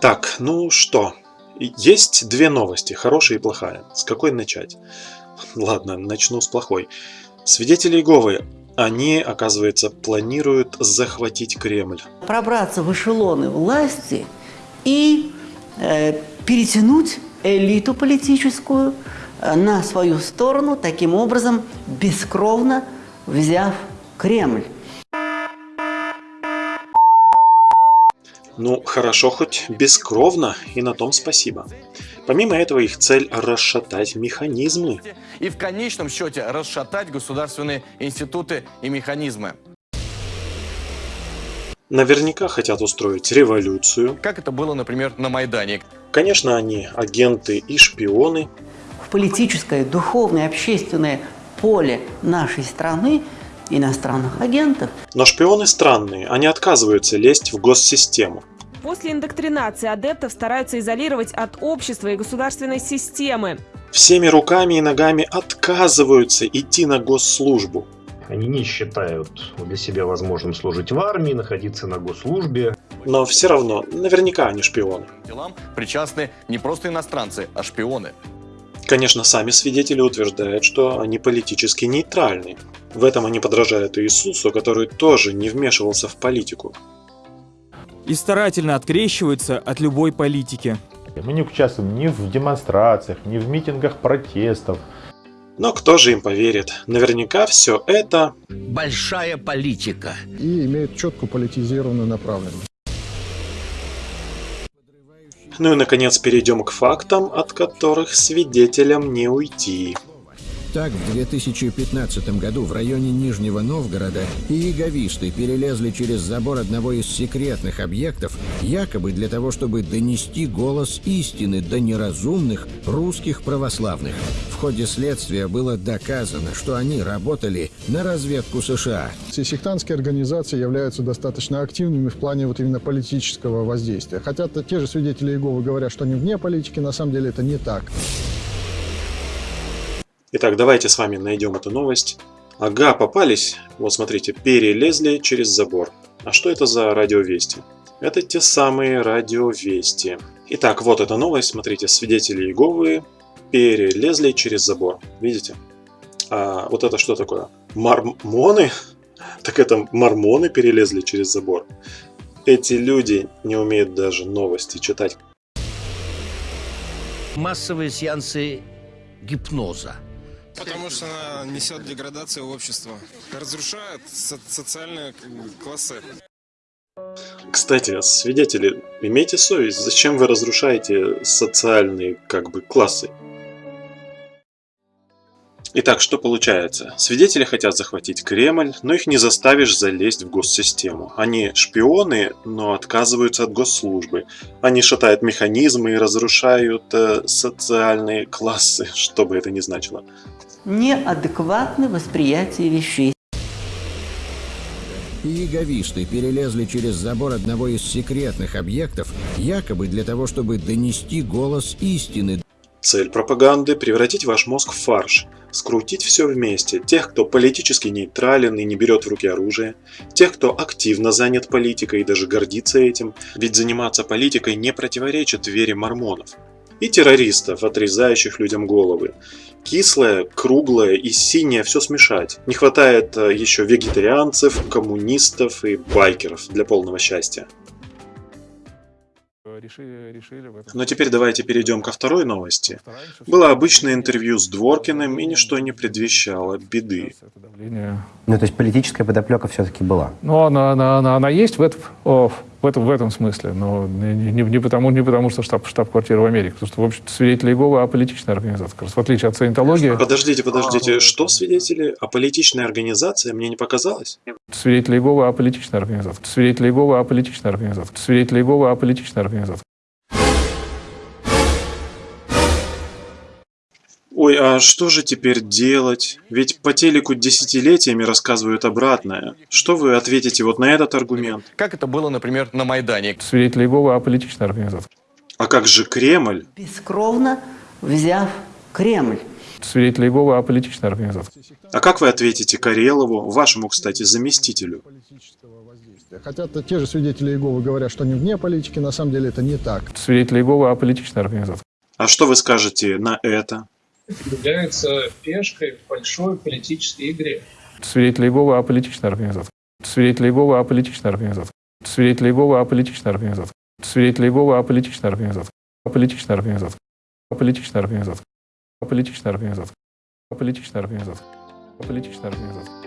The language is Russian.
Так, ну что? Есть две новости, хорошая и плохая. С какой начать? Ладно, начну с плохой. Свидетели Иеговы, они, оказывается, планируют захватить Кремль. Пробраться в эшелоны власти и э, перетянуть элиту политическую э, на свою сторону, таким образом бескровно взяв Кремль. Ну, хорошо хоть бескровно, и на том спасибо. Помимо этого, их цель – расшатать механизмы. И в конечном счете расшатать государственные институты и механизмы. Наверняка хотят устроить революцию. Как это было, например, на Майдане. Конечно, они агенты и шпионы. В политическое, духовное, общественное поле нашей страны иностранных агентов. Но шпионы странные, они отказываются лезть в госсистему. После индоктринации адептов стараются изолировать от общества и государственной системы. Всеми руками и ногами отказываются идти на госслужбу. Они не считают для себя возможным служить в армии, находиться на госслужбе. Но все равно, наверняка они шпионы. Делам причастны не просто иностранцы, а шпионы. Конечно, сами свидетели утверждают, что они политически нейтральны. В этом они подражают Иисусу, который тоже не вмешивался в политику. И старательно открещиваются от любой политики. Мы не участвуем ни в демонстрациях, ни в митингах протестов. Но кто же им поверит? Наверняка все это... Большая политика. И имеет четко политизированную направленность. Ну и наконец перейдем к фактам, от которых свидетелям не уйти. Так, в 2015 году в районе Нижнего Новгорода иеговисты перелезли через забор одного из секретных объектов, якобы для того, чтобы донести голос истины до неразумных русских православных. В ходе следствия было доказано, что они работали на разведку США. Все сектантские организации являются достаточно активными в плане вот именно политического воздействия. Хотя те же свидетели Иеговы говорят, что они вне политики, на самом деле это не так. Итак, давайте с вами найдем эту новость. Ага, попались. Вот смотрите, перелезли через забор. А что это за радиовести? Это те самые радиовести. Итак, вот эта новость. Смотрите, свидетели Иеговы перелезли через забор. Видите? А вот это что такое? Мормоны? Так это мормоны перелезли через забор. Эти люди не умеют даже новости читать. Массовые сеансы гипноза. Потому что она несет деградацию общества, разрушает со социальные классы. Кстати, свидетели, имейте совесть, зачем вы разрушаете социальные как бы классы? Итак, что получается? Свидетели хотят захватить Кремль, но их не заставишь залезть в госсистему. Они шпионы, но отказываются от госслужбы. Они шатают механизмы и разрушают э, социальные классы, что бы это ни значило. Неадекватное восприятие вещей. Иеговисты перелезли через забор одного из секретных объектов, якобы для того, чтобы донести голос истины Цель пропаганды – превратить ваш мозг в фарш, скрутить все вместе, тех, кто политически нейтрален и не берет в руки оружие, тех, кто активно занят политикой и даже гордится этим, ведь заниматься политикой не противоречит вере мормонов, и террористов, отрезающих людям головы. Кислое, круглое и синее все смешать. Не хватает э, еще вегетарианцев, коммунистов и байкеров для полного счастья. Решили Но теперь давайте перейдем ко второй новости. Было обычное интервью с Дворкиным, и ничто не предвещало беды. Ну, то есть политическая подоплека все-таки была? Ну, она, она, она, она есть в этом, в этом, в этом смысле, но не, не, не, потому, не потому, что штаб, штаб-квартира в Америке, потому что, в общем свидетели Иеговы аполитичная организация, как раз, в отличие от саентологии. Подождите, подождите, что свидетели? Аполитичная организация? Мне не показалось? Свидетели Иеговы аполитичная организация. Свидетели Иеговы аполитичная организация. Свидетели Иеговы аполитичная организация. Ой, а что же теперь делать? Ведь по телеку десятилетиями рассказывают обратное. Что вы ответите вот на этот аргумент? Как это было, например, на Майдане. Свидетели Иеговы аполитичная организация. А как же Кремль? Бескровно взяв Кремль Свидетели Иеговы – аполитичная организация. А как вы ответите Карелову, вашему, кстати, заместителю? Хотя -то те же свидетели Иеговы говорят, что они вне политики, на самом деле это не так. Свидетели Иеговы – аполитичная организация. А что вы скажете на это? Является пешкой в большой политической игре. Свидетели Иеговы – аполитичная организация. Свидетели Иеговы – аполитичная организация. Свидетели Иеговы – аполитичная организация. Свидетели Иеговы – аполитичная организация. Аполитичная организация. Аполитичная организация. Аполитичная организация. Аполитичная организация. Аполитичная организация.